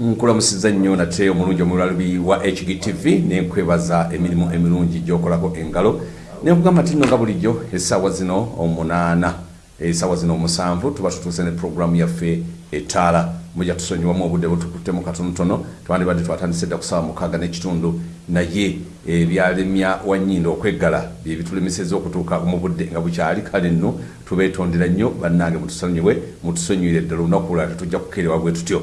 nkulamusiza nnyo nate omulungi omulalubi wa hgtv nenkwebaza emirimu emirungi gyokolako engalo. Nenkugamba ti nno nga bulijjo essaawa zino omunaana essaawa zino omusanvu tuba tutuuse ne puroguramu yaffe etaala. Muja tusonyiwamu obudde butukuttemu katonotono twandibadde twatandise dda kusaawa mukaaga n'ekitundu naye ebyalemya wannyindo okweggala byebitulemeseza okutuuka mu budde nga bukyali kale nno tubeetondera nnyo bannange mutusonyiwe mutusonyiwire ddala olunaku lwala tetujja kukeerebwa bwe tutyo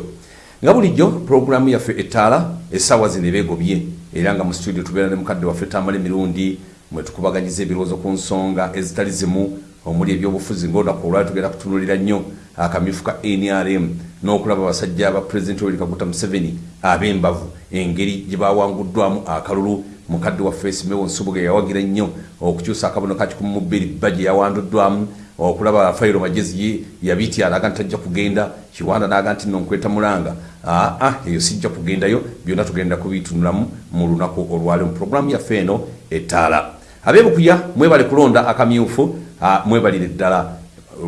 nga bulijjo puroguramu yaffe etaala essaawa zino ebeegobye era nga mu studio tubeera ne mukadde waffe tamala emirundi mwetukubaganyiza ebirowoozo ku nsonga ezitali zimu omuli ebyobufuzi ngaolunaku olwali tugenda kutunulira nnyo akamyufu ka nrm n'okulaba abasajja ba pulezidenti oweri kaguta museveni ab'embavu. Engeri gye bawanguddwamu akalulu mukadde waffe simewo nsubuga yawagira nnyo okukyusa akabono ka kikumu mu bbiri bba gye yawanduddwamu okulaba fayiro magezi yabiti alaga nti tajja kugenda. Kiwanda naga nti no nkweta mulanga. Aa eyo sijja kugendayo. Byonna tugenda kubitunulamu mu lunaku olwali. Mu puroguramu yaffe eno etaala abebukuya mwebale kulonda akamyufu. Mwebalire ddala.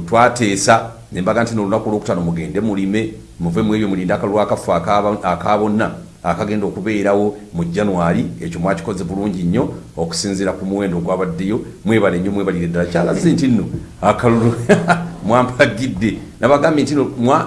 Twateesa nembaga nti nolunaku olwokutano mugende mulime. Muve mu ebyo mulinde akalulu akafu akabonna akagenda okubeerawo mu januari ekyo mwakikoze bulungi nnyo okusinziira ku muwendo ogwabaddeyo. Mwebale nnyo mwebalire ddala. Kyalaze nti nno akalulu mwampagidde. Nabagambye nti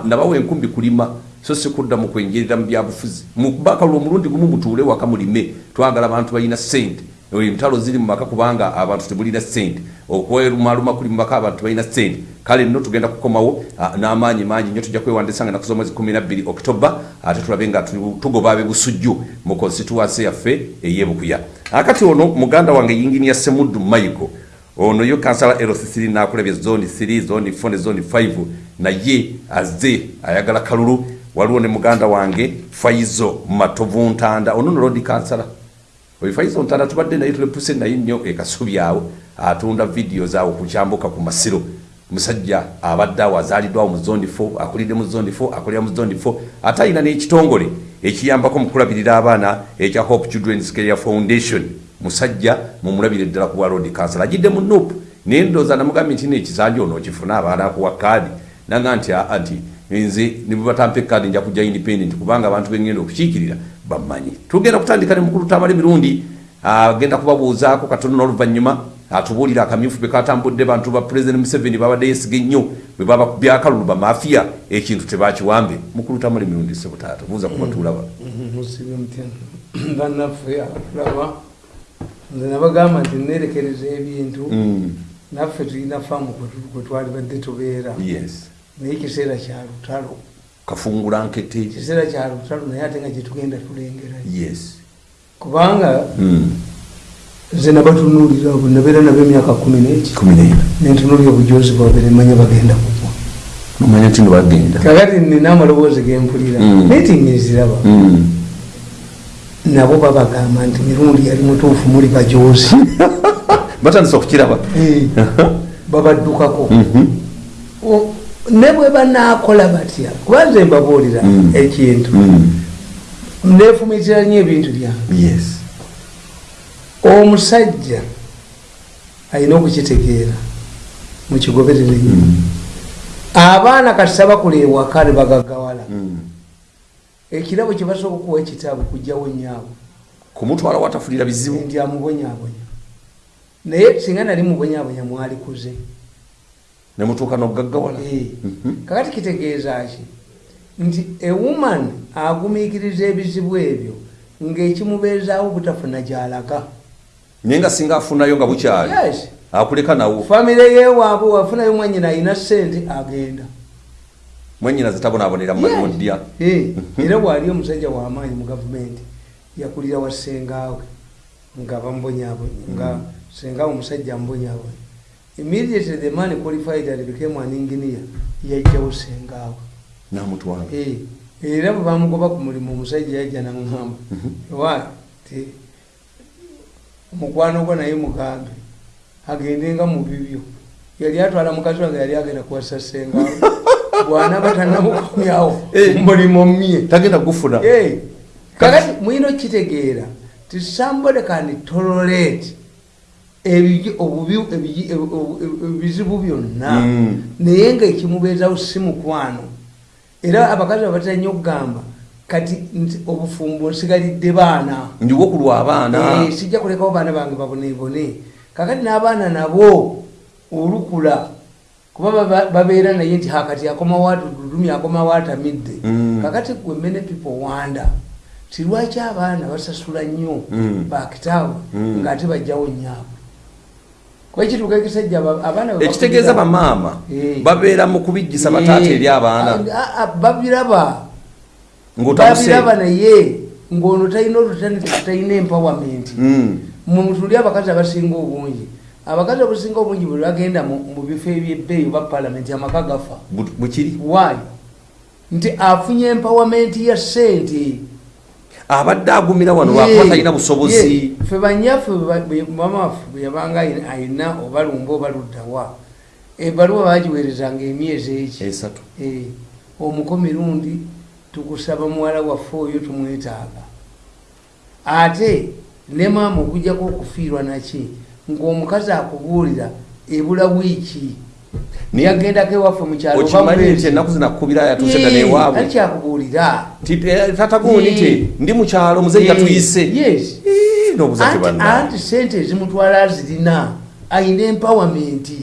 nabawa enkumbi kulima. So sikudda mu kwengerera mu byabufuzi mukuba akalulu omulundi gumu mutuule waka mulime. Twagala abantu balina sente entalo ziri mumaka kubanga abantu tebulina sente okwerumaluma kuli mumaka abantu balina sente kale nno tugenda kukomawo n'amaanyi mangi nyo tujja kwewandisa nga naku zomwezi 12 oktoba ate tulabe nga tugoba abebusujju mu constituency yaffe eyebukuya. Akati ono muganda wange yingini ya semuddu michael ono yo kansala lc3 nakulabya zoni 3 zoni 4 ne zoni 5 naye azze ayagala kalulu. Waliwo ne muganda wange faizo matovu ntanda ono nolodi kansala oyo faizo ntanda tubadde naye tulepuse naye nnyo ekasubi awo atunda vidiyo zaawo kukyambuka ku masiro. Musajja abadde awo azaaliddwawo mu zondi 4 akulidde mu zondi 4 akulira mu zondi 4 ate ayina n'ekitongole ekiyambako mu kulabirira abaana ekya hope children's care foundation. Musajja mumulabire ddala ku bwalodi kansala agidde mu nup naye ndooza namugambye nti nekizanja ono okifuna abaana akuwa kaadi. Naga nti anti nze nibatampa ekaadi nja kujja independent kubanga abantu bengenda okukiikirira bamanyi tugenda kutandika ne mukulu tamala emirundi agenda kubabuuzaako katono n'oluvannyuma atubuulira akamyufu bekatambudde bantu ba president museveni babadde yesiga ennyo bwe baba byakalulu bamafiya ekintu tebakiwambe. Mukulu tamala emirundi sebutaata buuza musibe mutya. Bannaffe abatulaba nze nabagamba nti nerekereza ebintu. Naffe tulina faamu kwe twali badde tubeera. Yes. Naye kiseera kya lutalo kafungula nkete. Kiseera kya lutalo naye ate nga gyetugenda tulengerayo. Yes. Kubanga Mm. nze nabatunuulira abo nabeera nabo emyaka kumi n'eki nentunuulira obujozi bwabwe nemanya bagenda kugwa. Nomanya nti nibagenda kakati nina amaloboozi gempulira Mm. naye tinniziraba nabo babagamba nti mirundi yali mutuufu muli bajozi batandisa okukiraba. Eh, babaddukako. O- ne bwe banaakola batya? Kuba nze mbabuulira Mm. ekintu. Nefumitira nnyo ebintu byange. Yes. Omusajja alina okukitegeera mukigoberere nnyo abaana kati sabakula ewaka ne bagagawala. Ekirabo kye basooka okuwa ekitabo kujjawo nyaabwe kumutwala watafulira bizibu. Nti amubonyaabonya. Naye singa nali mubonyaabonya mwalikuze nemutuuka nogaggawala Eh, kakati kitegeeza ki nti ewuman agumiikiriza ebizibu ebyo ng'ekimubeezaawo butafuna gyalaga naye nga singa afunayo nga bukyali akuleka nawo. Famire yewaabwe wafunayo mwanyina alina sente agenda. Mwenyina zitabonaabonera mumudya Eh, era bwali omusajja wamaanyi mu gavumenti yakulira wa sengaawe nga bamubonyabonye nga sengaawe omusajja amubonyabonye immediately the man qualified and became an engineer yajjawo sengaawe namutwala. Eh, era bwe bamugoba ku mulimu omusajja yajja naŋŋamba wa ti mukwano gwo naye mugambe. Agendenga mu bibyo. Yali atwala mukazi wange yali agenda kuwasa sengaawe bwanaba tanamukomyawo Eh. mulimu mye tagenda kugufuna. Eh, kakati mwina okitegeera ti somebody can tolerate ebizibu byonna Mm. naye ngaekimubeezawo si mukwano era abakazi babatera nnyo okugamba kati nti obufumbo nsigalidde baana ndiwo kulwa abaana Eh, sijja kulekawo baana bange babonebone kakati n'abaana nabo olukula kuba babeera naye nti hakati akomawo atudulumi akomawo atamidde Mm. kakati gwe mene people wanda ti lwaki abaana basasula nnyo Mm. bakitaawe Mm. ng'ate bajjawo nyaabwe kuba ekituuka ekisajja aba- abaana ekitegeeza bamaama Eh. babeera mu kubijjisa bataata Eh, eri abaana. Ah, babiraba. Babiraba naye ng'ono talina olutandika talina empowerment. Mm. mutuli abakazi abasinga obungi. Abakazi abasinga obungi bwe bagenda mu bifo ebyebbeeyi oba palamenti amaka gafa. Bu- bukiri waayo nti afunye empowerment ya sente abadde agumira wano Ye, lwakuba talina busobozi. ffe banyaffe bwe ba- mama waffe bwe yabanga ayina- ayina oba luddawa ebbaluwa bagiweerezanga emyezi eki esatu. Eh, omuko mirundi tukusaba muwala waffe oyo tumwetaaga. Ate ne maama okujjako okufiirwa naki ng'omukazi akubuulira ebula wiiki Ni- yagendako ewaffe mukyalo okimanyi nti ennaku zinakubira yatuusedda newaabwe alikyakubuulira tatagundi nti Ye. ndi mukyalo muzeeyi yatuyise yes. Eh, n'obuza anti tebanna anti sente ezimutwala azirina ayina empawamenti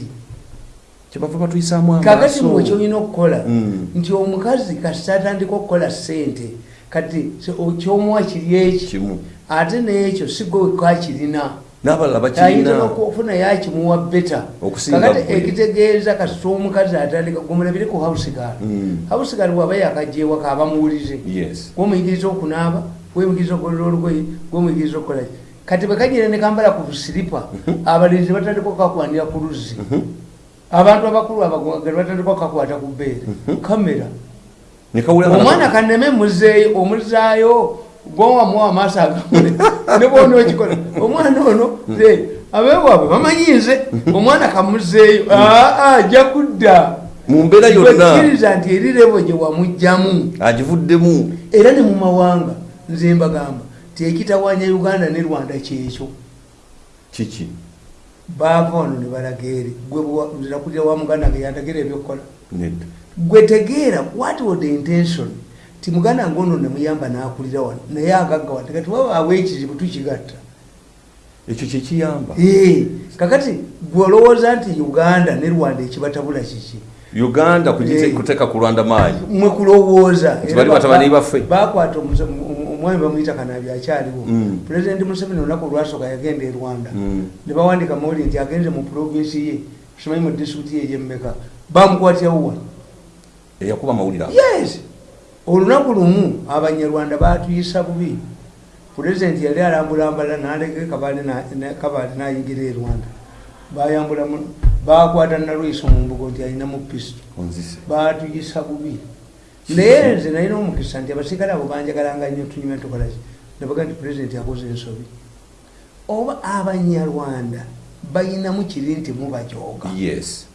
kyebava batuyisaamu kakati mwe amaaso kyolina okukola Mm. nti omukazi kasita atandika okukola sente kati so- kyomuwa kiri eki? Kimu. Ate n'ekyo sigwekakirina n'abalala ayinza bakirina okufuna yakimuwa beta kakati ekitegeeza kasita omukazi atandika gumulabire ku hausigal Mm. hausigal bwaba yakajewaka abamuwulize yes. Gwomuyigiriza okunaaba gwemuyigiriza okukolera olugoye gwemuyigiriza okukolaki kati bwe kanyire ne kambala ku busiripa abalinzi batandika okakwanira ku luzzi. Abantu abakulu abagwagala batandika okakwata ku bbeere kamera. Omwana kaneme muzeeyo omuzaayo gwowamuwa amaaso agamule ne bwona okikola. Omwana ono abewaabwe bamanyize omwana kamuzeeyo aa ajja kudda. Mu mbeera yonna. Kkiriza nti eri levo gye wamugjamu. Agivuddemu. Era ne mu mawanga nze mbagamba tekitawanya uganda ne rwanda kyekyo. Kiki? Baava wano ne balaga eri. Nze nakulira wa muganda nga yandagira ebyokukola. Gwe tegeera what was the intention ti muganda ngono nemuyamba nakulira wano naye agaggawadde kati wabaawo ekizibu tukigatta. Ekyo kyekiyamba kakati gwe olowooza nti uganda ne rwanda ekibatabula kiki? Uganda kuteeka ku lwanda maanyi mwe kulowooza. Bali batabani baffe. bakwata omwami bamuyita kanabi akyaliwo. Mm. pulezidenti museveni olunaku olwasooka yagenda e rwanda. Mm. ne bawandika mawuli nti agenze mu provinsi ye simanyi mu disitulikiti ye egyemmeka bamukwatyawo wano. Eyakuba amawulire ago. yes olunaku lumu abanyarwanda batuyisa bubi. Pulezidenti yali alambulambala naleka kabale kabale nayingira e rwanda. Bayambula bakwata nalwiso mu mbugo nti alinamu pisito batuyisa bubi. Naye nze nalina omukisa nti abasirikale abo banjagalanga nnyo tunyume tukolaki nebaga nti pulezidenti akoze ensobi. Oba abanyarwanda bayinamu kiri nti mubajooga? Yes.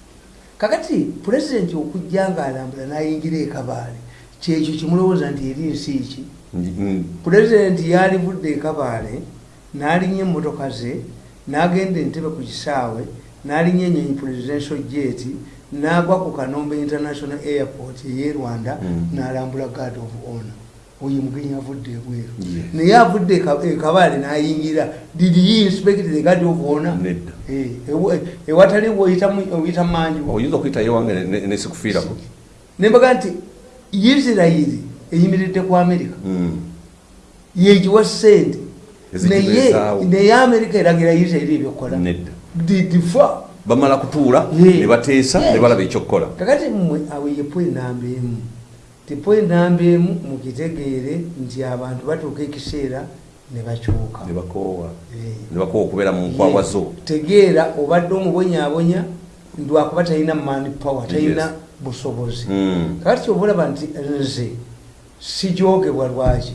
Kakati pulezidenti okujja nga alambula nayingira ekabaale kyekyo kimulowooza nti eri nsi ki? Mm. pulezidenti yalivudde ekabaale n'alinnya emmotoka ze n'agenda entebe ku kisaawe n'alinnya enyonyi presidential jet n'agwa ku kanombe international airport ey'e rwanda Mm. n'alambula guard of honor. Oyo mugenyi avudde ebweru. Naye avudde eka- ekabaale n'ayingira. Did he inspect the guard of honor? Nedda. Eh, ewa- ewatali oyita manju oyinza okuyita yewange ne- ne- nesikufiirako nembaga nti isirayiri eyimiridde ku amerika Mm. yegiwa sente naye naye amerika eragira isirayiri ebyokukola. Didifa bamala kutuula Ye. ne bateesa ne balaba ekyokukola kakati mmwe awo yepo enamba emu. Tepo enamba emu mukitegeere nti abantu batuuka ekiseera ne bakyuka. Ne bakoowa. Okubeera mu nkwawa zo. Tegeera obadde omubonyaabonya lwakuba talina mani power talina. Busobozi. Mm. kakati kyobalaba nti nze sijogebwa lwaki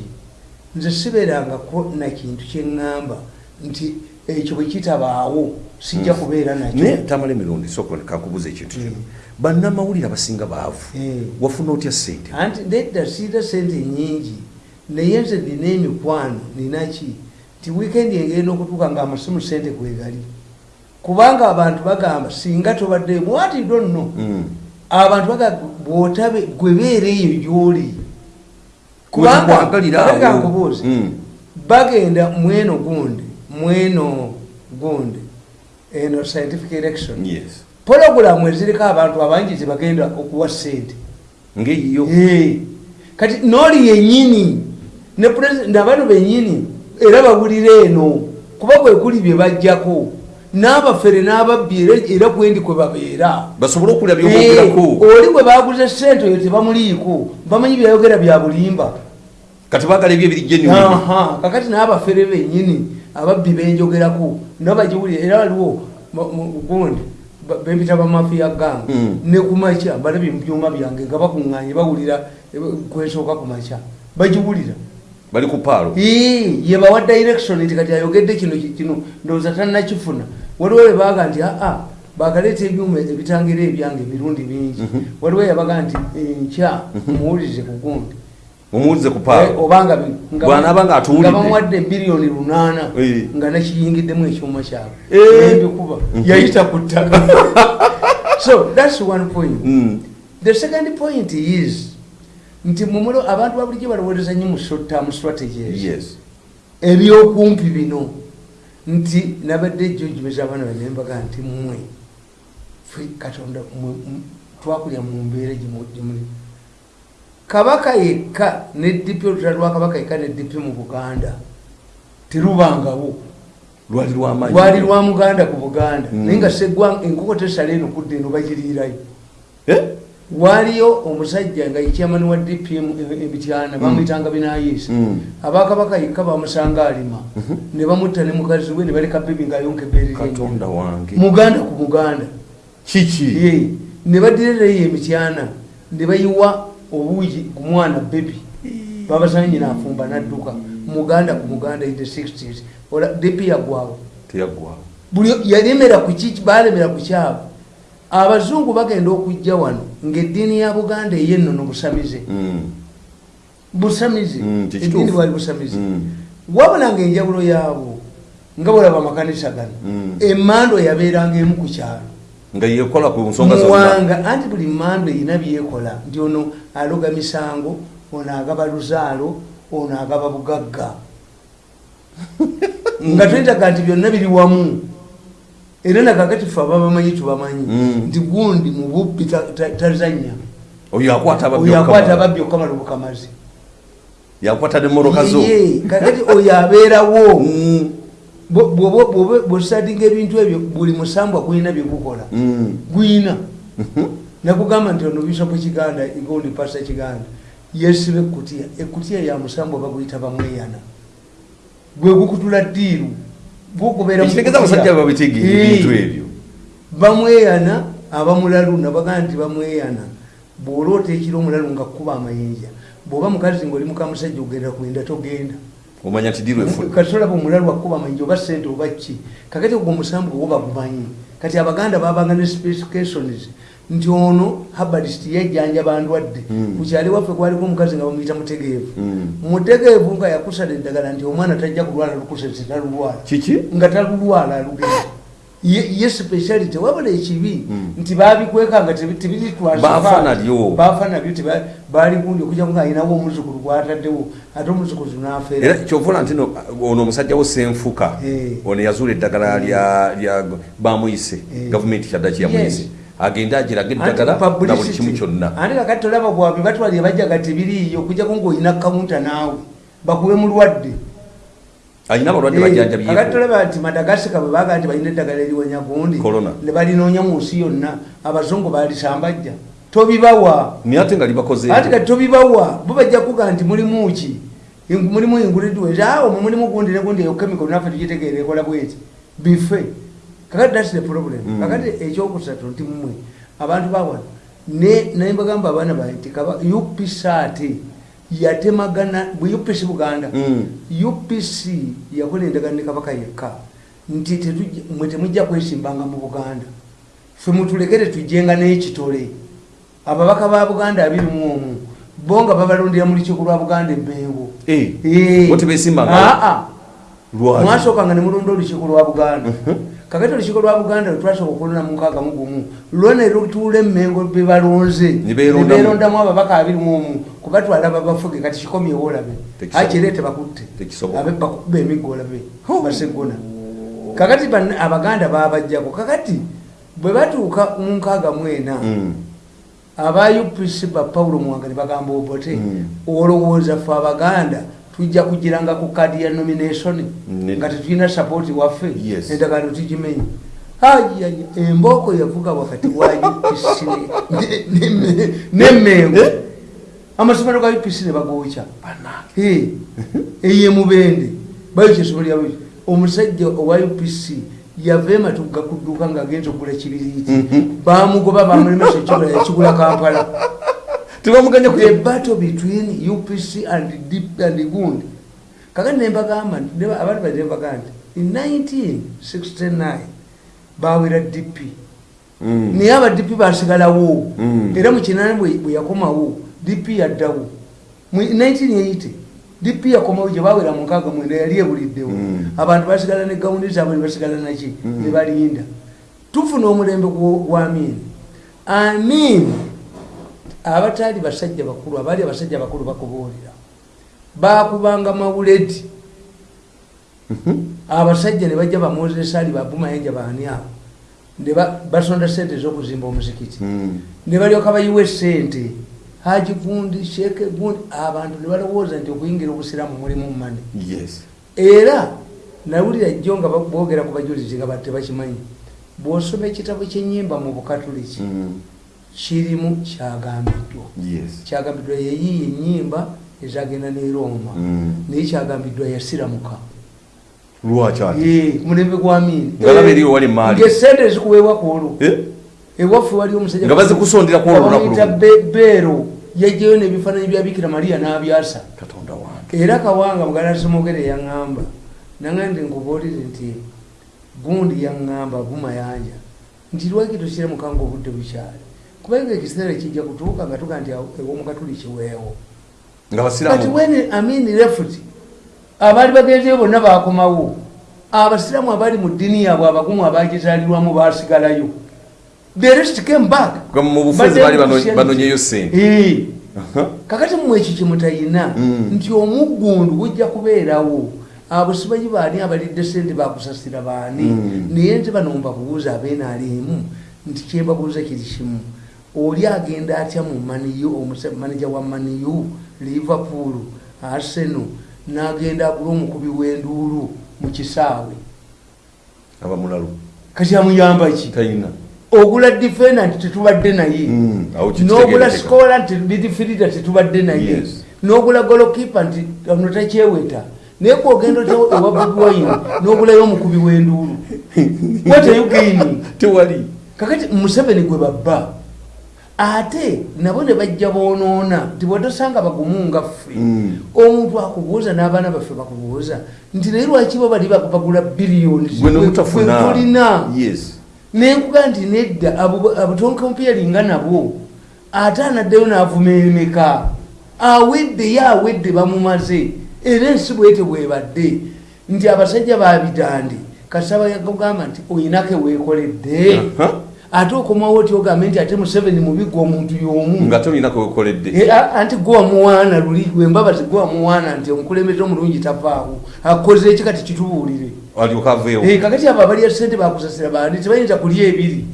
nze sibeerangako nakintu kyeŋŋamba nti ekyo bwe kitabaawo sijja Mm. kubeera nakyo. Naye tamala emirundi soka kankubuza ekintu kimu bannamawulire abasinga baavu. Eh. wafuna otya sente anti nedda siita sente nyingi naye nze nina emikwano ninaki ti wiikendi engenda okutuuka nga amasimu sente kwegali. Kubanga abantu bagamba singa tobadde mwati donno. Abantu bwotabe gwe beereeyo gyoli Wekikwagalira awo. kankubuuze Mm. bagenda mweno gundi mweno gundi eno scientific election. Yes. Pologulamu eziriko abantu abangi zebagenda okuwa sente ngeyiyo. Eh, kati nooli yenyini ne president abantu benyini era bawulira eno kuba bwekuli bye bajjako n'abafere n'ababbi era- era kwendi kwe babeera. Basobole okulya Eh, byobwogerako oli bwe baguze sente oyo tebamuliiko bamanyi byayogera bya bulimba. Kati bagala ebyo ebiri genuine. Aha, kakati n'abafere benyini ababbi benjogerako nabo bagiwulira era waliwo gundi bempita bamafiya gang Mm. ne kumakya balabye mu byuma byange nga bakuŋŋanye bawulira eh, kwesooka kumakya bagiwulira bali ku paalo Ii, ye bawa direction nti kati ayogedde kino ki- kino ndowooza tannakifuna. Waliwo we baga nti aa bagaleeta ebyuma ebitangira ebyange emirundi mingi. Waliwo yabaga nti enkya muwulirize ku gundi. Mumuwulize ku Eh, paalo obanga bi- nga- Bw'anaaba ng'atuwulidde. nga bamuwadde biliyoni lunaana Eh. nga nakiyingiddemu ekyuma kyabwe. Eh. embikuba yayita ku ttaka. So thats one point. Mm. the second point is nti mumulo abantu babulijjo balowooleza nnyo mu short term strategies yes. Ebyokumpi bino nti nabadde jojumeza abaana bane mbaga nti mmwe ffe katonda twakulya mu mbeera gimuli kabaka yekka ne dipi olutalo lwa kabaka yekka ne dipi mu buganda terubangawo. Lwali lwa muganda ku buganda. Mm. naye nga seggwa enkoko tesala eno kudda eno bagiriirayo Eh? waaliyo omusajja nga yekyamani wa dpm emityana bamwyitanga binayiisa Mm. abakabaka yekka bamusanga alima. Ne bamutta ne mukazi we ne baleka bebi ngaayonka ebeerera katonda wange. Muganda ku muganda. Kiki? Ne badirirayo emityana ne bayiwa obuugi ku mwana bebi babasanga nyina afumba nadduka. Muganda ku muganda in the 60s ola depi yagwawo. Buli yalemera ku ki balemera ku kyabo abazungu bagenda okujja wano ng'eddiini ya buganda eyennono busamize. Mm. busamize. Mm, eddiini bwali busamize. Mm. wabula ngaenjawulo yaabo nga bwolaba amakanisa gano Mm. emmando yabeeranga emu ku kyalo. Nga yekola ku nsonga zonna. Anti buli mmando erina byekola nti ono aloga misango ono agaba luzaalo ono agaba bugagga. Nga twetaga nti byonna biri wamu era nakakati fe aba bamanyi tubamanyi Mm. nti gundi mu bubbi ta- ta- tazanya oyo akwata ababbi okamala. obukamazi. Yakwata ne moroka zo kakati oyo abeerawo. Mm. Bw'osadinga ebintu ebyo buli musambwa gulina byegukola Mm. gwina nakugamba nti ono bisopo kiganda gundi pasa kiganda yesiba ekutiya ekutiya ya musambwa baguyita bamweyana. Gwe gukutula ddiiru ekitegeeza kutiya. abasajja babitegeera Ee. ebintu ebyo bamweyana abamulalu nabagaa nti bamweyana bw'oloota ekiro omulalu nga kuba amayinja bw'oba mukazi ngaoli mukamusajja ogenda kwenda togenda omanya nti dirwa efuna kati olaba omulalu akuba amayinja oba sente oba ki kakati ogwo omusambu gwo bagumanyi kati abaganda babanga ne specifications nti ono habalist yajjanjaba ndwadde kukyali waffe kwaliko omukazi nga bamuyita mutegeevu Mm. mutegeevu nga yakusala eddagala nti omwana tajja kulwala lukusese talulwala kiki nga talulwala alugenda ye speciality wabula ekibi Mm. nti babikweka nga tebi- tebiri twaza Baafa baali. nalyo. baafa nabyo teba- baali gundi okujja nga alinawo omuzukulu gwataddewo ate omuzukulu nafeera era kyovola nti no ono omusajja wo senfuka Eh. ono yazuula eddagala lya bamuyise Eh. gavumenti kyadda kyeyamuyise. Agende agiraga Anti eddagala na buli kimu kyonna. Ate kakati tolaba bwabwe batwalire bajjaga tebiriiyo okujjako ngaolina kawunta naawe bakube mulwadde alina abalwadde Eh, kakati tolaba nti madagasika bwe baga nti balina eddagala eriwonya gundi ne balinoonya mu nsi yonna abazungu balisambajja tobibawa. Naye ate nga libakoze ati kati tobibawa. Bo bajja kuga nti mulimu ki? Mulimu inguridiwe awo mulimu gundi ne gundi eyo chemical naffe tugitegeera ekola bweti. Bife kakati thats the problem. Mm. kakati ekyokusatu nti mmwe abantu bawano ne naye mbagamba abaana bae nti kaba upc ate yatemagana bwe upc buganda Mm. upc yakola endagaano ne kabaka yekka nti mwe temujja kwesimbanga mu buganda. Fe mutulekere tujjenga n'ekitole. Ababaka ba buganda abiri mu omu bo nga babalondera mu lukiiko lwa buganda emmengo Eh, tebesimbanga? Aa lwaki? Mwasookanga ne mulonda olukiiko lwa buganda kakati olukiiko lwa buganda lwetwasobola okulonda mu nkaaga mu gumu lwona era olutuula emmengo bebalonze beerondamu. ababaka abiri mu omu kubatwala babafuge kati kikomyewo olabe akirete bakutte. Bakuba emiggo olabe basegona. Kakati abaganda babajjako kakati bwe batuuka mu nkaaga mwena Mm. aba upc ba paulo muwanga ne bagamba obote Mm. olowooza fe abaganda tujja kugiranga ku kadi ya nomination nga tetulina sapoti waffe endagaano tugimenye. Ayaya embooko yavuga wakati wa upc ne- ne- ne- nemmengo Eh? amasomero ga upc ne bagokya Eh, eye mubende. Bayo kyesomero lyabo omusajja owa upc yava ematugga ku dduuka ngaagenza okugula kibiriiti Mhm. bamugoba bamulemesa ekigula yakigula kampala tebamuganya ku battle between upc and Dip- and gund kakati nembagamba abantu bali nembaga nti in 1969 bawera dp naye aba dp basigalawo Mm. era mukinani bwe yakomawo dp yaddawo mu 1980 dp yakomawo gye bawera mu nkaaga mwenda yali ebuliddewo Mm. abantu basigala ne gawundi zaabwe ne basigala naki Mm. ne balinda. Tufuna omulembe gwo- gwa amini amini abataali basajja bakulu abaali abasajja bakulu bakubuulira. Bakubanga mawuledi. Abasajja ne bajja bamozesa ali babumayanja baani abo? Ne ba- basonda sente z'okuzimba omuzikiti. Mm. ne balyoka bayiwa esente haji gundi sheke gundi abantu ne balowooza nti okuyingira obusiraamu mulimu mane yes. Era nawulira jjo nga boogera ku bajulizi nga ba- tebakimanyi. Bw'osoma ekitabo kyenyimba mu bukatuliki Mm. Kirimu kyagambiddwa kyagambiddwa yeyiyo enyimba ezagenda ne roma. Mm. naye kyagambiddwa yasiramuka mulembe gwa amini Ng'alaba eriyo wali maali. ngaesente zikuweebwa ku olwo. Eh? ewaffe wali omusajja Nga bazikusondera ku olwo lunaku bamuyita lumu. Be- beero yajjayo n'ebifaananyi bya bikira mariya n'abyasa era kawanga mugala somogere yaŋŋamba. Naŋŋambye nkubuulire nti gundi yaŋŋamba bumayanja nti lwaki tosire mukanga obudde bukyali kubanga ekiseera kijja kutuuka nga tuga nti ewomukatuli kiweewo kati when amini refuti abaali bagenzeyo bonna bakomawo abasiraamu abaali mu ddiini yaabwe abagumu abagizaalirwamu basigalayo the rest came back Nga mu bufuzi baali bano- banonyeyo ssente Eh. Aha. kakati mmwe ekyo kyemutayina Mm. nti omuggundu gujja kubeerawo abo sibanyi baani abalidde sente bakusasira baani Mm. naye nti bano mbakubuuza abenaalimu nti kyembabuuza kiri kimu oli agenda atya mu maniyu maneja wa maniyu liverpool arsenal n'agenda agula omukubi w'enduulu mu kisaawe. Abamulalu kati amuyamba ki? Talina ogula defenda nti tetubadde naye. Mm, n'ogula sikola nti midifirida tetubadde naye. N'ogula golokipa nti ono takyeweta. Naye kwogenda ota ewa bobi wine n'ogulayo omukubi w'enduulu? You gaining? Tewali. Kakati museveni gwe babba ate nabo ne bajja boonoona nti bwetosanga bagumu nga ffe. Mm. omuntu akubuuza n'abaana baffe bakubuuza nti naye lwaki bo bali bagula biliyoni gwe nomutafuna tulina. Yes. Nenkuga nti nedda abutonkompeeringa nabo ate anaddeyo n'avuma emeka. Awedde ye awedde bamumaze. Era ensi bwete bwebadde. Nti abasajja babitandi kasaba yakugamba nti oyinako eweekoledde Aha. Ate okomawo oti ogambe nti ate museveni mubigwa omuntu y'omu. Nga tolinako wekoledde Eh, anti gwe wamuwaana luli wembabazi gwe wamuwaana nti omukulembeze omulungi tavaawo. Akoze eki kati kitubuulire? Alyoka aveewo Eh, kakati abo abalya sente bakusasira bandi tebayinza kulya ebiri?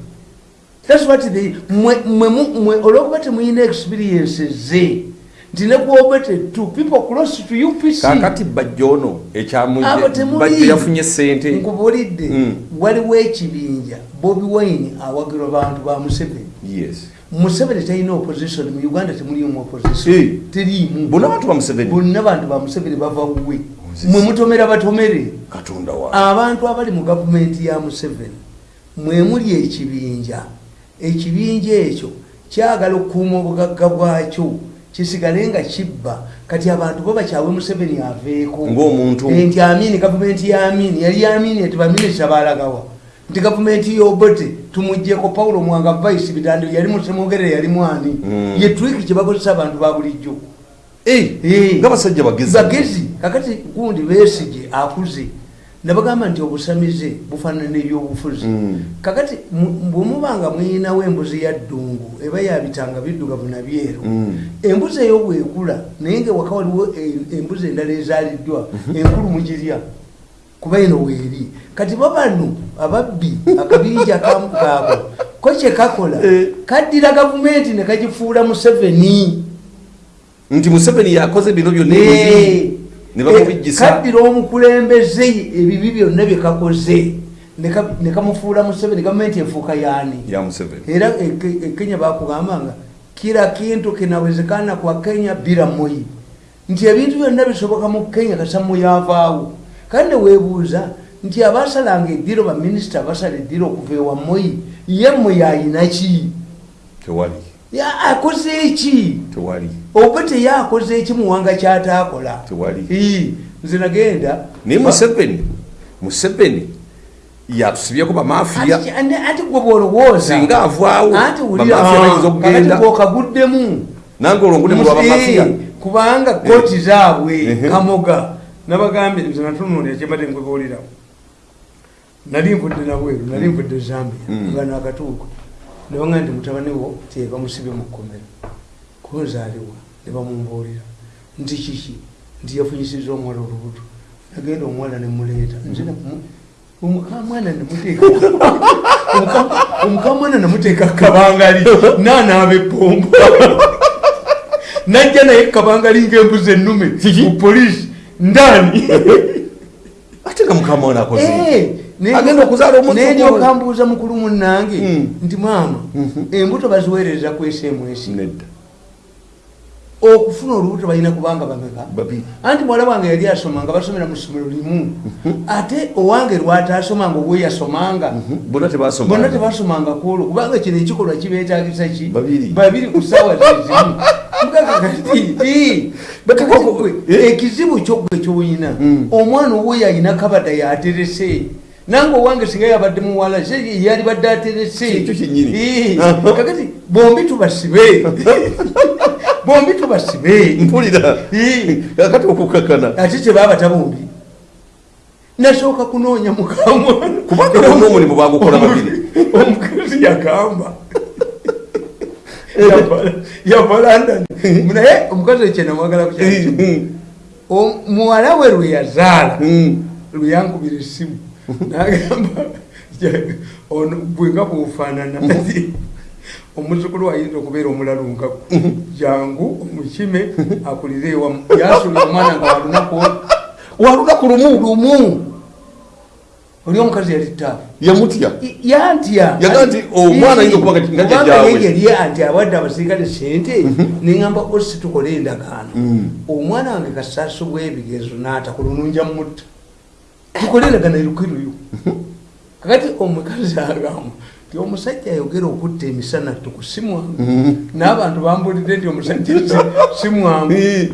That's what they- mwe mwe mu- mwe olwokuba temuyina experience ze nti nekwobete to people close to upc kakati bajja ono bajja yafunye sente nkubulidde. Mm. waliwo ekibinja. Bobi wine awagirwa bantu ba museveni. Yes. Museveni talina opposition. Mu uganda temulimu opposition. Teriimu bonna bantu ba museveni? Bava wuwe. Nzisa. mwe mutomera batomere. Abantu abali mu gavumenti ya museveni mwemuli ekibinja. Ekibinja ekyo kyagala okukuuma obugagga bwakyo kisigale nga kibba. Kati abantu bo bakyawe museveni aveeko. Ng'omuntu. Eh, nti amini gavumenti ya amini yali amini nti baminisita balagawa nti gavumenti yobote tumugjeko paulo mwanga vice bitando yali musemogere yali mwani. Mm. ye twiki kyebakozesa abantu ba bulijjo. Eh, Eh. nga basajja bagezi. Bagezi kakati gundi besige akuze nabagamba nti obusamize bufaanana nebyobufuzi. Mm. kakati mu- bwemubanga mweyinawo embuzi ya ddungu eba yabitanga biddugavu nabyeru Mm. embuzi eyo bwekula naye nga waka waliwo e- embuzi endala ezaaliddwa enkulu mugirya kuba eno weeri. Kati babano ababbi akabinja kaabo ko kyekakola Eh. kaddira gavumenti ne kagifuula museveni. Nti museveni yakoze bino byonna Eh, eh, kaddira omukulembeze ebibi byonna byekakoze ne ka- ne kamufuula museveni gavumenti efuuka yaani? Era e- e kenya bakugamba nga kila kintu kinawezekana kwa kenya bila moi nti ebintu byonna bisoboka mu kenya kasamu yavaawo. Kandi neweebuuza nti abasalanga eddiro baminisita abasala eddiro okuva ewa moi ye moi ayinaki tewali akoze eki? Tewali. Oba teyakoze eki muwanga kyataakola Tewali. Nze nagenda. Naye museveni museveni yatusibyeko bamafiya ati gwe bwolowooza. Singa avaawo anti wulira bamafiya bayinza kakati okugenda. bwokaguddemu nange olwongude mu lwabamafiya Eh, kubanga kooti zaabwe Ehe. kamoga. Nabagambye nze natunulira kyembadde nkwebuulirawo nali nvudde nabweru nali nvudde zambia Mm. nga nakatuuko nebanga nti mutabani wo tie bamusibe mu kkomero kunzaaliwa ne bamumbuulira. Nti kiki? Nti yafunyisiza omuwala olubuto. Nagenda omuwala nemuleeta nze omukamwana nemuteeka omuka- omukamwana nemuteeka kabangali. Nanaaba epomba najja naye kabangali ngaembuzi ennume mu polisi ndani ate nga mukama wana akoze Eh, Agenda okuzaala omuzukulu. nendyoka mbuuza mukulu munnange Mm. nti maama embuto baziweereza ku sms nedda. Okufuna olubuto balina kubanga bameka. Anti muwala wange yali asoma nga basomera mu ssomero limu. Ate owange lwataasomanga obwe yasomanga. Bonna tebasoma bonna tebasomanga kwolwo kubanga kino ekikolwa kibeetagisa ki? Babiri. ku ssaawa zezimu eh? ekizibu kyogwe kyoyina Mm. omwana owwe yalina kabada yaterese nange owange singa yabadde muwala se yali badde aterese Aha. kakati bombi tubasibe. Bombi tubasibe. Mpulira. Kakati okukakana ate kyebabata bombi nasooka kunoonya mukamwana kubanga bonna omulimu bagukola babiri. Omukazi yagamba. Yava- london naye omukazi ekyo namwagala kukyaki muwala we lwe yazaala lwe yankubira essimu nagamba ono bwenga bwofaanana omuzukulu ayinza okubeera omulalunkako jangu omukime akulire ewamu yasula omwana nga walunaku walunaku lumu lumu oli omukazi yali taafu yamutya yantya Yaga nti omwana ayinza okuba nga- nga jjajjaawe. yeri anti awadde abasirikale sente neŋamba osi tukole endagaano Mm. omwana wange kasaaso bwebigezo naata kulununja mutta tukole endagaano erukiruyu kakati omukazi agamba ti omusajja ayogera okutta emisana tukusimwangu n'abantu bambulidde nti omusajja si- simwangu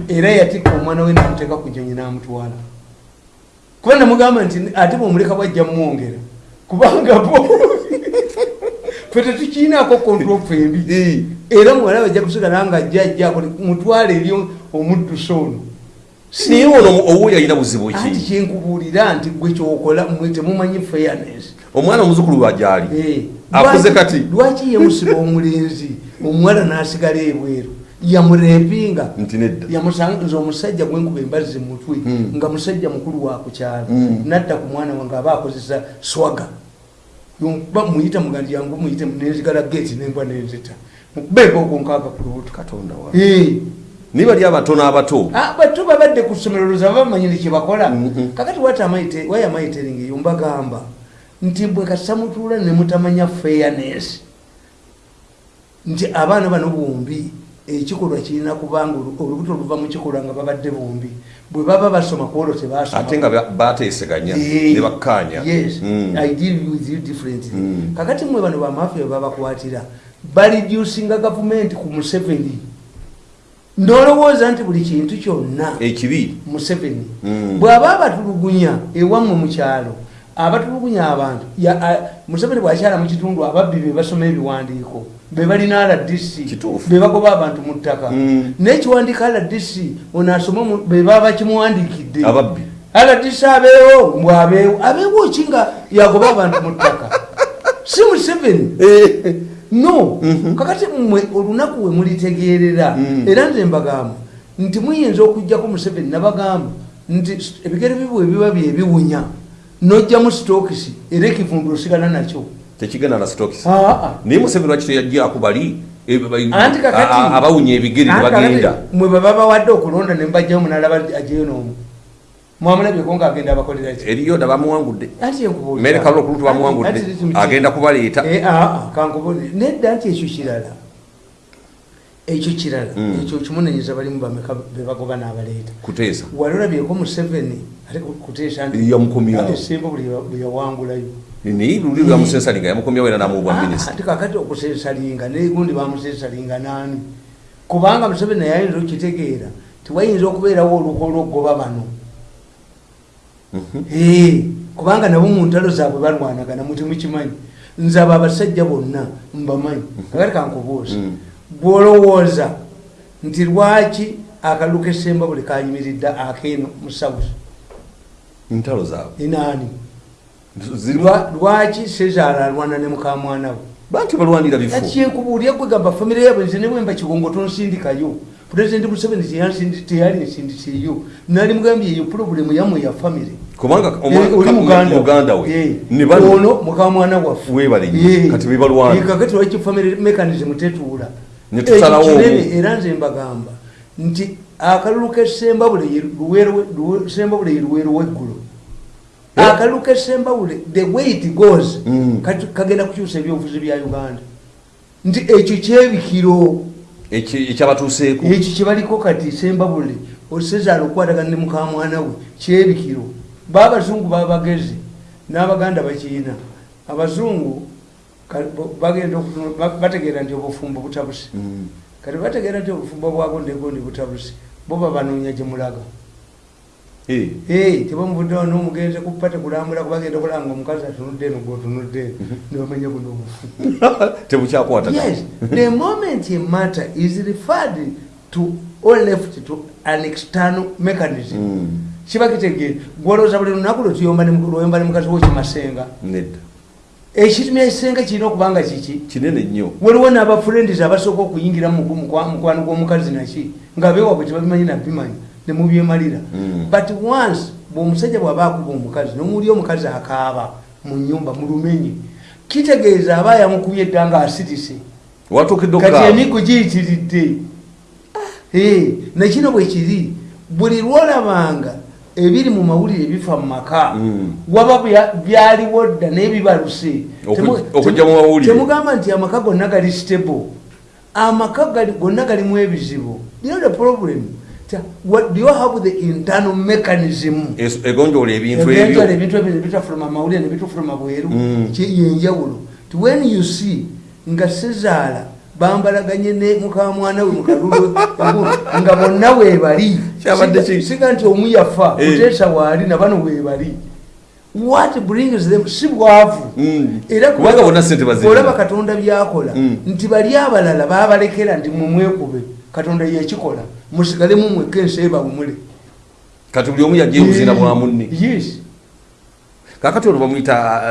era yatikka omwana we namuteeka ku nyonyi n'amutwala. Kuba namugamba nti ate bwomuleka bwajja mumwongera kubanga bo fe tetukiinaako kontrol fembi era muwala bajja kusigala nga ajjajjako mutwale eri omuddusa ono naye ono owuyo alina buzibu anti ki kyenkubuulira nti gwe kyokola mwe temumanyi fairness omwana omuzukulu wajali Eh, akuze kati? lwaki yemusiba omulenzi? Omuwala n'asigala ebweru. Yamurepinga nti nedda. Yamusanga nze omusajja gwenkuba embazzi mutwe Mm. nga musajja mukulu wa kukyalo Mm. nadda ku mwana wange aba akozesa swaga. Ba muyita mugandi yangu muyite nenzigala geti nengwa nenzita. Mukubeeko ogonkaaga ku lubuto katonda wa Eh. Naye bali abatono abato Ah, bato babadde ku ssomero luza bamanyire kyebakola Mhm. kakati wayamaitering eyo mbagamba nti bwe kasamutuula nemutamanya fairness. Nti abaana bano bombi ekikolwa kirina kubanga olu- olubuto luva mu kikolwa nga babadde bombi. Bwe baba basoma kwolwo tebasoma. Ate nga ba- bateeseganya ne bakkanya yes. Mm. i deal with you differently. Mm. kakati mwe bano bamafia bebabakwatira bariducinga gavumenti ku museveni nolowooza nti buli kintu kyonna ekibi? Museveni Mm. bw'aba abatulugunya ewammwe mu kyalo abatulugunya abantu museveni bwakyala mu kitundu ababbi be basoma ebiwandiiko be balina rdc be bagoba abantu mu ttaka. Mm. n'ekiwandiiko rdc ono asoma be baba bakimuwandiikidde. Ababbi. Rdc abeewo mbwabeewo abeewo ki nga yagoba abantu mu ttaka? Si museveni? Eh, no. Kakati mmwe olunaku we mulitegeerera Mm. era nze mbagamba nti muyinza okujjako museveni nabagamba nti ebigere bibwe biba byebiwunya nojjamu sitokisi era ekivundu osigala nakyo. Tekigenda na stokis Aa. naye museveni lwaki teyajjako bali a- abawunya ebigere kakati mwe baba bawadde okulonda ne mbajjamu munalaba ajeyo n'omu mwamulabyeko ngaagenda abakolera ki? Eriyo dabamuwangudde anti enkubuulira- mere kalulu okulutu Anti- bamuwangudde agenda kubaleeta. Eh, aa, kankubuulire nedda nti ekyo kirala. Ekyo kirala. Mm. ekyo kimunenyeza balimu bameka bebagoba n'abaleeta. Kuteesa. Wali olabyeko museveni kuteesa nti Yamukomyawo. esemba buli yawangulayo. Naye luli lwamusensalinga yamukomyawo era namuwa Ah, minisita anti kakati okusensalinga negundi bamusensalinga naani? Kubanga museveni naye ayinza okitegeera tiwayinza okubeerawo oluko olwokugoba bano kubanga nabo mu ntalo zaabwe balwanagana muti mukimanyi. Nze abo abasajja bonna mbamanyi. Kakati kankubuuza Mm. bwolowooza nti lwaki akalu kesemba buli kanyimiridde akeeno mu south ntalo zaabwe. Inaani lwaki sezaala alwana ne mukamwana we? Banti balwanira bifo? Ati kyenkubuulya gwe gamba famire yabwe nze ne bwemba kigongo tonsindikayo pulezidenti museveni teyansindi- teyali nsindisiyo nali mugambye eyo pulobulemu yamwe ya famire kubanga Eh, oli muganda we Eh, ne bano ono mukamwana waffe. Eh. Kati be balwana. Eh, kakati lwaki famire mechanism tetuula Ne tusalawo Ekyo kinene era nze mbagamba nti akalulu kesembabule ye luweero- luwe- sembabule ye luweero w'eggulu Eh. akalulu kesembabule the way it goes Mm. kagenda kukyusa ebyobufuzi bya uganda nti ekyo kyebikiro ekyabatuuseeko ekyo kyebaliko kati sembabule osezaala okukwatagana ne mukamwana we kyebikiro. Baabazungu babagezi n'abaganda bakiina abazungu bagenda bategeera nti obufumbo butabuse Mm. kati bategeera nti obufumbo bwagondegondi butabuse bo babanoonya gye mulaga tebamuvuddewo n'omugenzi kuppa tekulambula kubagenda kulanga omukazi atunudde eno gweotunudde eno nibamanya buno obufu tebukyakwatagana yes. The moment a matter is referred to or left to an external mechanism Mm. kiba kitegeere gwolowooza buli lunaku lwetuyomba ne mukazi wo kimasenga. Nedda. Ekitumya ekisenga kirina okubanga kiki? Kinene nnyo. Waliwo n'abafurendis abasooka okuyingira mu mukwa- mukwano gw'omukazi naki nga beewabwe tebabimanyi nabimanyi nemubyemalira Mm. but once bweomusajja bw'aba akuba omukazi nomuli omukazi akaaba mu nyumba mu lumenyi kitegeeza aba yamukubye edda nga asirise kati emiggo giyitiridde? Nekino bwe kiri. Buli lwolabanga ebiri mu mawulire bifa mu maka Mm. waba bya- byaliwo dda naye bibaluse temugamba nti amaka gonna gali stable. Amaka gonna galimu ebizibu. Know the problem? Ta- what do you have the internal mechanism egonjoola ebintu ebyo Eventually ebintu ebyo nebitafuluma amawulire nebitufuluma bweru Mm. Yenjawulo ti when you see nga sezaala bambalaganye ne mukamwana we mukalulu nga bonna ki? siga nti omu yafa Eh. kuteesa waali nabano weebali what brings them si bwavu Mm. era olaba katonda byakola Mm. nti bali abalala babalekera nti mumwekube katonda yekikola musigalemu mwekka ensi ebawumule kati buli omu yajja ebuzina bwa munne. yes. Kakati olwo bamuyita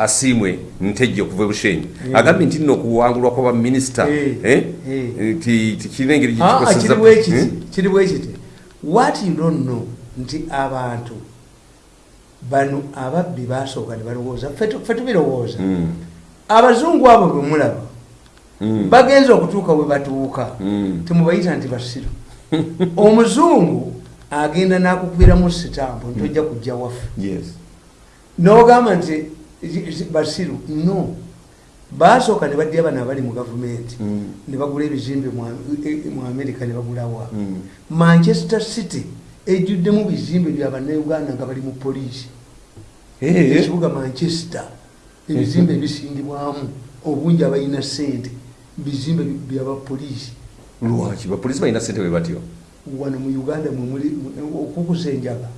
asiimwe ntejje okuva ebushenyi agambye nti nno okuwangulwa kwa baminisita Eh, eh, tikirina engeri kiri bwekiti bwekiti what you don't know nti abantu bano ababbi basooka ne balowooza ffe tu- ffe tubirowooza. Mm, abazungu abo bwe mulaba mm, bagenza okutuuka we batuuka mm. temubayita nti basiru omuzungu agenda n'akukubiramu sitampu ntojja kujja waffe. Yes. nogamba nti basiru no. Basooka ne badya bano abali mu gavumenti. Mm, ne bagula ebizimbe mu e- mu amerika ne bagulawa mm. manchester city ejjuddemu bizimbe bya bannayuganda nga bali mu poliisi. Ekibuga manchester ebizimbe ebisingibwamu obungi abalina sente bizimbe bi- byabapoliisi lwaki? Bapoliisi balina sente bwe batyo. Wano mu uganda mwemuli okukusa enjaga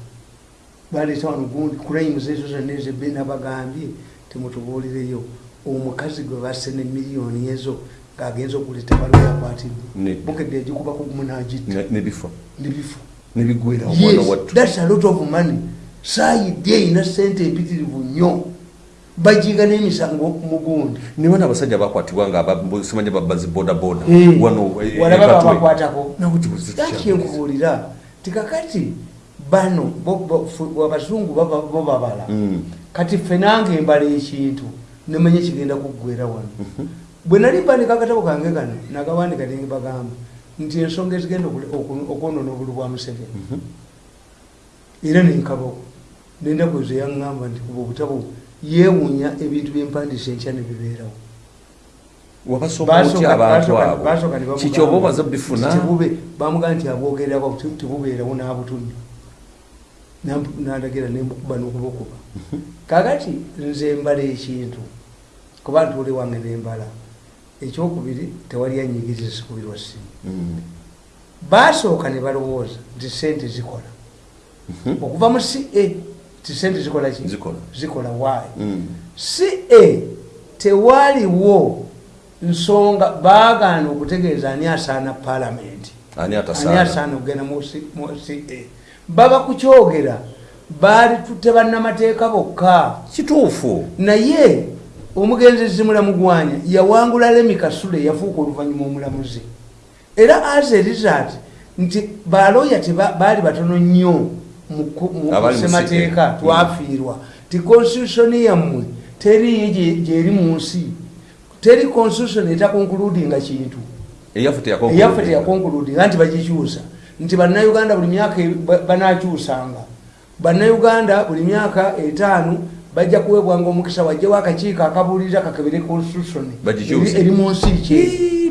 baleeta wano gundi crimes ezo zonna ezebbe nabagambye temutubuulireyo omukazi gwe basse ne miliyoni ezo ng'agenza okugula etabalo yakwatiddwe Ne- bukedde egikuba kugumu n'agitta ne- nebifa nebifa nebigwera omwana wattu. thats a lot of money. Saayidde erina sente empitirivu nnyo bajiga n'emisango mugundi. Niba n'abasajja bakwatibwa nga simanya babazi bodaboda. Eh, wano eh, Laki enkubuulira tikakati bano abazungu bo babala. Mm. kati ffe nange embala ekintu nemanye kigenda kuggwera wano. Bwe nali mpandika akatabo kange kano nakawandika nembagamba nti ensonga ezigenda okwonona obulu bwa museveni. Era nenkabako nendaku ezo yaŋŋamba nti kuba obutabo yeewuunya ebintu byempandisa enkya nebibeerawo. Wabasoma otya abantu abo kikyoba obaza bifuna tebube bamugaa nti abwogerako tebubeerawo n'abutundu. Namp- nandagira nembukuba nokubukuba. Kakati nze mbala ekintu kuba ntuule wange nembala ekyokubiri tewali anyigiriza sikubirwa simu Mm. basooka ne balowooza nti sente zikola. Okuva mu ca ti sente zikola ki? Zikola. zikola waayi Mm. ca tewaliwo nsonga baagaana okutegeeza ani asaana palamenti ani asaana okugenda mu ca baba kukyogera baali tutte bannamateeka bokka. Kituufu. Naye omugenzezi mulamugwanya yawangula lemi kasule yafuuka oluvannyuma omulamuzi. Era as a result nti baloya baali batono nnyo mu ku- mu Abali mu ssemateeka CA. twafiirwa. Ti constitution yammwe teriyo gye- gyeri mu nsi. Teri constitution etakonkuludinga kintu. Eyaffe teyakonkuludinga nti bagikyusa. Nti bannayuganda buli myaka e- ba- banakyusanga bannayuganda buli myaka etaano bajja kuweebwanga omukisa wajjawo akakiiko akabuulirira kakebere constitution eri- mu nsi ekyali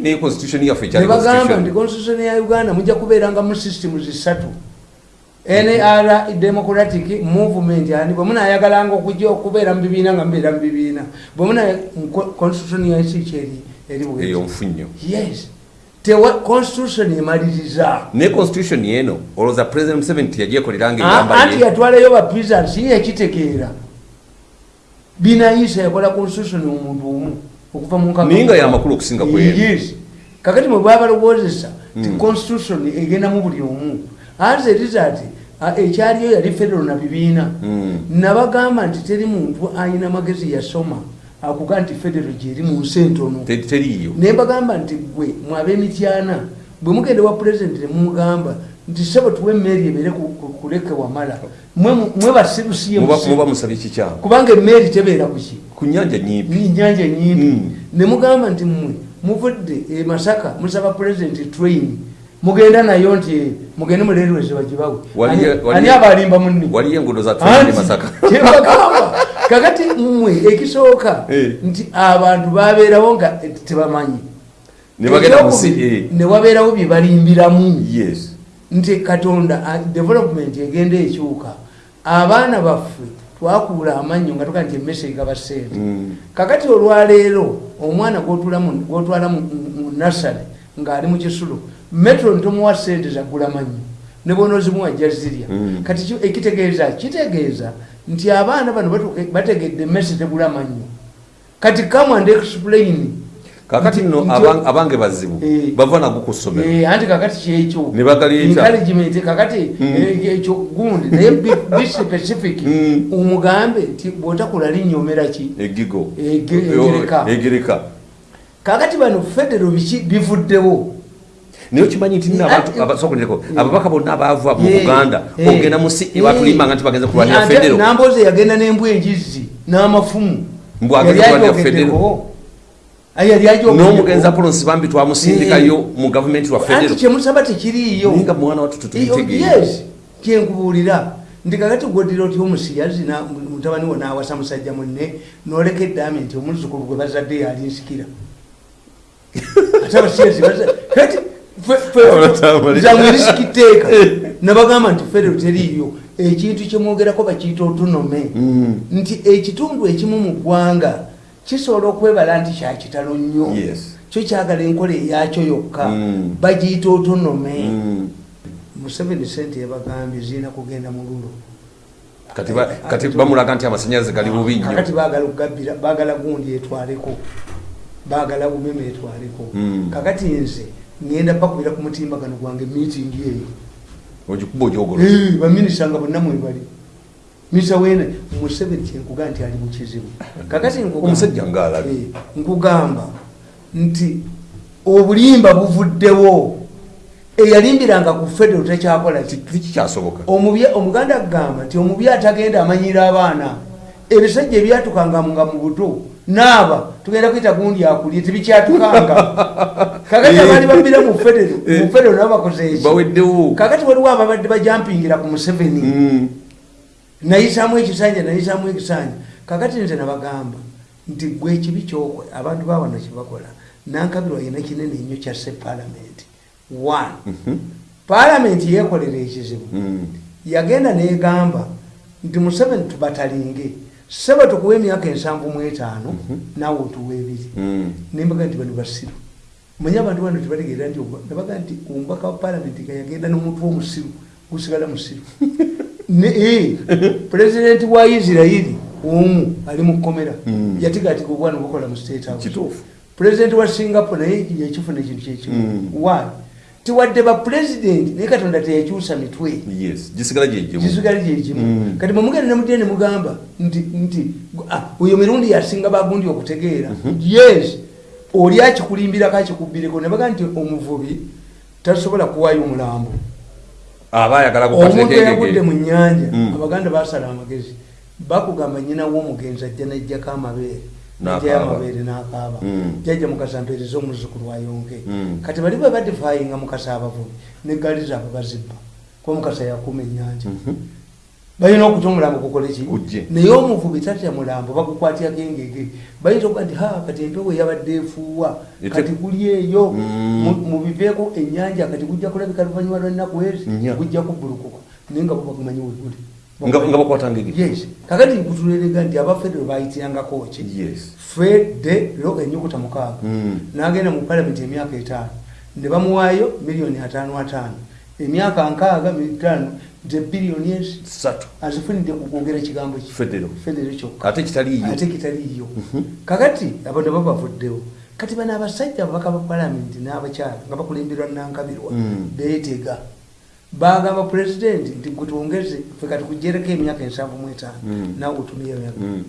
nebagamba nti constitution ya uganda mujja kubeeranga mu system zisatu nr democratic movement ani bwemunayagalanga okujja okubeera mu bibiina nga mubeera mu bibiina bwemuna constitution yansi kyeri eri bwe yes. Tewa constitution emaliriza. Ne constitution yeno olowooza president museveni teyagyekoleranga Ah, engamba anti ye. yatwalayo bapisans ye yakitegeera. Binayisa yakola constitution omuntu omu okuva mu nkaka- naye nga yamakulu okusinga kweri. Yes. Kakati mwe baba balowoozesa ti Mm. constitution egenda mu buli omu as a result ah, ekyaliyo yali federal na bibiina. Mm. nabagamba nti teri muntu ayina magezi yasoma akuga nti federal gyeri mu nsi entono teriiyo. Nembagamba nti gwe mwabemityana bwe mugenda wa pulezidenti nemumugamba nti sebo tuwe emmeeri ebeere ku- kuleke wamala. Mwe mwe basirusiye kubanga emmeeri tebeera kuki ku nyanja nyimpi nyanja nyimpi Mm. nemugamba nti mmwe muvudde e masaka musaba pulezidenti train mugenda nayo nti eh, mugende mulerweze bagibawe. Ani- abalimba munni waliyo enguudo za train Anti, e masaka kyembagamba kakati mmwe ekisooka Eh. nti abantu babeerawo nga eh, tebamanyi. Ne bagenda mu Ekyokubiri, ca ne wabeerawo bye balimbiramu. Yes. Nti katonda ah, development egenda ekyuka. Abaana baffe twakuula amannyo nga tuga nti emmese egaba ssente Mm. kakati olwaleero omwana gwotwala mu nasale ng'ali mu kisulo metro ntomuwa sente zagula mannyo ne bonozimuwa ajja zirya kati ki- ekitegeeza kitegeeza nti abaana bano batuuka- bategedde emmese tegula mannyo. Kati come and explain. Kakati nno abange bazibu Eh. bava nago ku ssomero. Eh, anti kakati kyekyo? Encouragement kakati Mm. eh, ekyo gundi naye bi specific. Mm. omugambe nti bwotakula linyomera ki? Egigo egereka. kakati bano federo bivuddewo naye okimanyi nti nno abantu Ati- abasokonireko Eh. ababaka bonna abaava mu Eh, buganda eh, ogenda mu si eh. batulimbanga nti bagenza kulwanya Ate federo. Namboze yagenda n'embwa enjizi n'amafumu. Mbw agenda Yali kulwanya agyogeddeko. Yali agyogeddeko. n'omugenzi apolonsi bambi twamusindikayo mu gavumenti wa federo. Kyemusaba tekiriiyo. Nga mwana wattu Iyo, tetubitegeera yes kyenkubuulira. Nti kakati gwoddira oti omusiyazi na- mutabani wo nawasa musajja munne noleka eddaami nti omuzukulu gwe bazadde yalinsikira ate abasiyazi kati Zamwe erisikiteeka nabagamba nti federo teriiyo ekintu kyemwogerako bakiyita otunome. Mm. nti ekitundu ekimu mu ggwanga kisobola okwebala nti kyakitalo nnyo. Kyo kyagala enkola eyakyo yokka. Mm. bagiyita otunome. Mm. museveni sente yabagambye zirina kugenda mu lulo. Kati ba- kati bamulaga nti amasanyalaze gali bubi nnyo. kakati bagala okugabbira bagala gundi etwaleko. Bagala bumeme etwaleko. Mm. kakati nze ngenda pakubira ku mutimbagano gwange meeting eyo. Ogikuba ogyogolo baminisita nga bonna mwebali minisita wene museveni kyenkugaa nti ali mukizibu kakati Omusajja ng'alabi. Eh, nkugamba nti obulimba buvuddewo. Eyalimbiranga ku federo tekyakola ki tikikyasoboka Omubya- omuganda agamba nti omubi atagenda amanyira abaana. Ebisajja ebyatukanga nga mu buto naaba tugenda kwita gundi akulye tebikyatukanga kakati abaali babira mu federo mu federo nabo bakoze eki baweddewo kakati waliwo ababadde bajampingira ku museveni. Mm. nayisamu ekisanja nayisamu ekisanja. Kakati nze nabagamba nti gwe ekibi kyokwe abantu bawano kyebakola. Nankabirwa yina kinene nnyo kyasse palamenti one. Palamenti yekolera ekizibu. Mm. yagenda negamba nti museveni tubatalinge. Sebe tukuwa emyaka ensanvu mu etaano naawe otuwa ebiri. Mm. nembaga nti bano basiru manye abantu bano tebategeera nti nabaga nti omubaka wa palamenti gayagenda nomuntu womusiru gusigala musiru. Eh, pulezidenti wa isirairi omu ali mu kkomera. Mm. yatigatika obwana bukola mu state house. Kituufu. Pulezidenti wa singapore naye yakifuna ekintu kyekimu Mm. why? Tiwadde bapulezidenti naye katonda teyakyusa mitwe. Gisigala gyegimu kisigale gyekimu Mm. kati mwemugenda nemudde nemugamba nti ah, oyo mirundi yasinga bagundi okutegeera. Yes oli akikulimbirako akikubbireko nebaga nti omuvubi tasobola kuwayo omulambo. Aba ayagala omuntu eyagudde mu nyanja Mm. abaganda basala amagezi. Bakugamba nyina w'omugenzi ajja najjako amabeere najjayo amabeere n'akaaba. Mm. jajja mukasa mpeereza omuzukulu wayonke Mm. kati bali bwe badifayinga mukasa abavubi negaali zaabwe bazibba. Kuba mukasa yakuuma ennyanja balina okutya omulambo gukola ki? Gujje. naye omuvubi tatya mulambo bagukwatyako engege bayita okuba nti ha kati empewo eyabadde efuuwa kati guli eyo. Mm. mu- mubiveeko ennyanja kati gujja kulabika luvannyuma lwennaku ezi gujja kubbulukuka. Naye nga bo bagumanyi weguli nga nga bakwata ngeri yes. Kakati nkutulerega nti abafedero bayitirangako ki federo enyukuta mukaaga. Mm. n'agenda mu palamenti emyaka etaano. Ne bamuwaayo miliyoni ataano ataano. Emyaka nkaaga mitano biliyoni ezi satu. azifunidde ku kwogera kigambo ki federo federo kyokka ate kitaliiyo ate kitaliiyo kakati abo ne babavuddewo kati bano abasajja ababaka ba palamenti n'abakyala nga bakulemberwa nankabirwa Mm. beetega. Bagamba pulezidenti nti gwe twongeze fe kati kugyereko emyaka ensanvu mu etaano Mm. naawe otumiyo emyaka. Mm.